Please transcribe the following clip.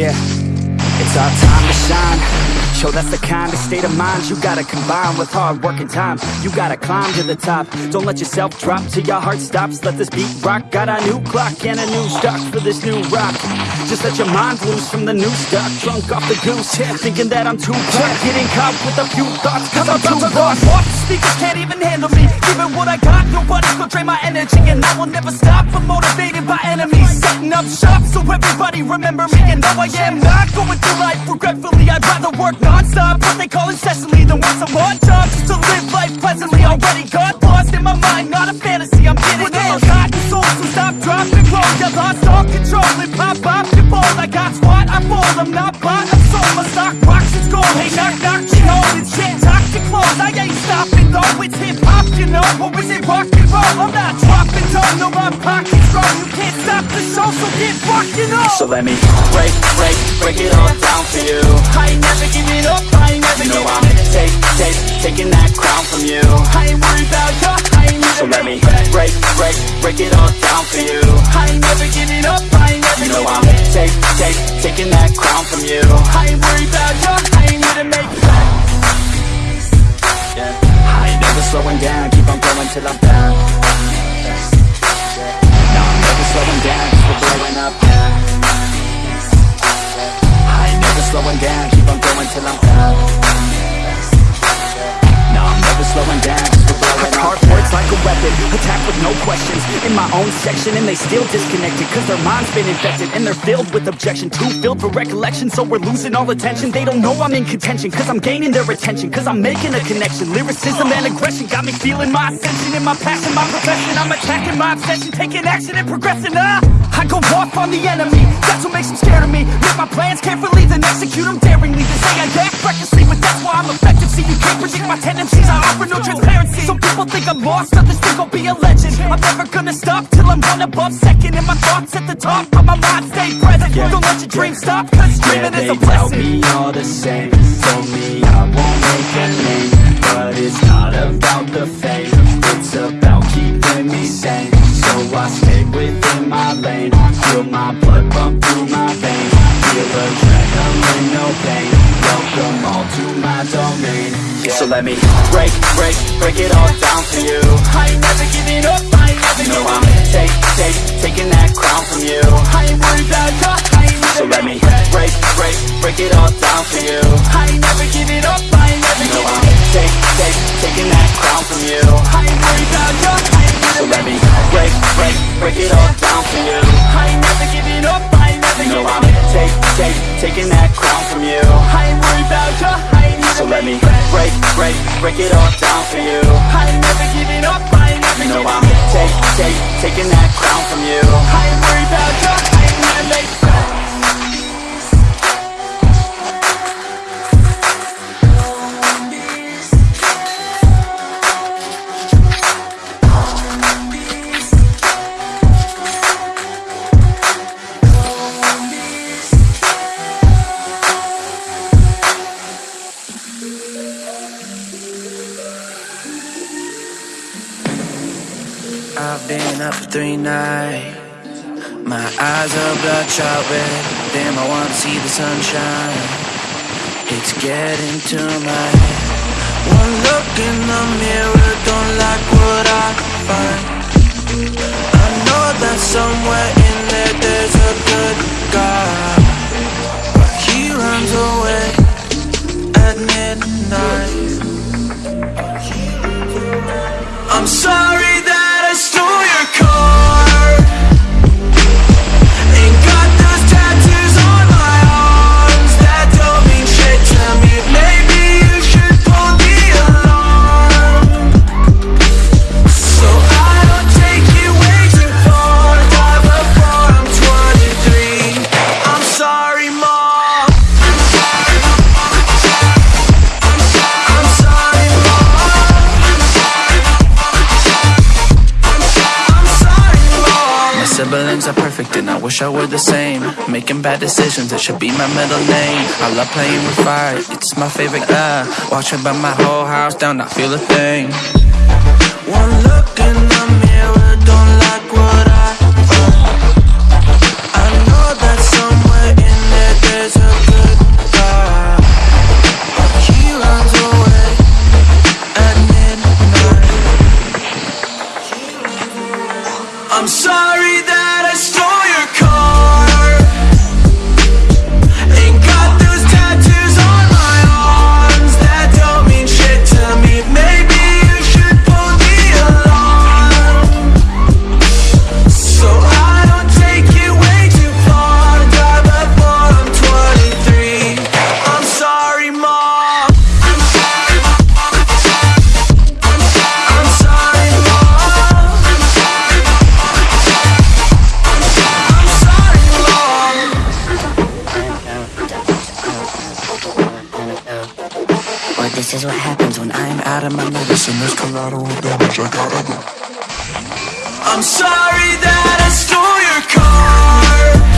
Yeah, it's our time to shine. Yo, that's the kind of state of mind you gotta combine with hard work and time. You gotta climb to the top. Don't let yourself drop till your heart stops. Let this beat rock. Got a new clock and a new stock for this new rock. Just let your mind loose from the new stuff. Drunk off the goose, yeah, thinking that I'm too hot. Getting caught with a few thoughts, cause I'm too lost. Off the speakers can't even handle me. Giving what I got, nobody's gonna drain my energy, and I will never stop. I'm motivated by enemies, setting up shop so everybody remember me. And no, I am not going through life regretfully. I'd rather work non-stop, what they call incessantly, than work some odd jobs just to live life pleasantly. Already got lost in my mind, not a fantasy. I'm getting it. Hot and soul, so stop, drop, and roll. You lost all control and pop, pop, your ball. I got squat, I fall. I'm not bought, I'm sold. My stock rocks, it's gold. Hey, knock, knock, she holding shit. Talk to close, I ain't stopping though. It's hip hop, you know, or is it rock and roll? I'm not dropping down, no, my pocket's strong. You can't stop the show, so get on. So let me break, break, break it all down for you. I ain't never giving up, I ain't never You know I'm gonna take, take, taking that crown from you. I ain't worried about ya, I ain't So let me break, break, break it all down for you. I ain't never giving up, I ain't never You know I'm take, take, till I'm down. No, I'm never slowing down, cause we're blowing up. I ain't never slowing down, keep on going till I'm down. No, I'm never slowing down, cause we're blowing up. A weapon, attack with no questions. In my own section, and they still disconnected, cause their mind's been infected, and they're filled with objection. Too filled for recollection, so we're losing all attention. They don't know I'm in contention, cause I'm gaining their attention, cause I'm making a connection. Lyricism and aggression got me feeling my ascension in my passion, my profession. I'm attacking my obsession, taking action and progressing. Ah, I go off on the enemy, that's what makes them scared of me. Make my plans carefully, then execute them daringly. They say I act recklessly, but that's why I'm effective. See, you can't predict my tendencies, I offer no transparency. Some people think I'm lost, others think I'll be a legend. I'm never gonna stop till I'm one above second. And my thoughts at the top, but my mind stay present. Don't let your dreams stop, cause dreaming Yeah, is they a tell blessing. me all the same Told me I won't make a name But it's not about the fame It's about keeping me sane So I stay within my lane Feel my blood pump through my let me break, break, break it all down for you I ain't never giving up, I ain't never You know I'm take, take, taking that crown from you I ain't worried about ya, I ain't So let me break, break, break it all down for you I ain't never giving up, I ain't never You know I'm take, take, taking that crown from you I ain't worried about ya, I ain't So let me break, break, break it all down for you I ain't never giving up, I ain't never You know I'm take, take, taking that break, break, it all down for you. I ain't never giving up, I ain't never You know I'm take, take, taking that crown from you. I ain't worried about ya, I ain't here up for three nights. My eyes are bloodshot red. Damn, I wanna see the sunshine. It's getting to my head. One look in the mirror, don't like what I find. I know that somewhere in there there's a good guy. And I I were the same. Making bad decisions, it should be my middle name. I love playing with fire, it's my favorite. Uh, watch it burn my whole house down, not feel a thing. One look in This is what happens when I'm out of my medicine. There's collateral damage, I gotta go. I'm sorry that I stole your car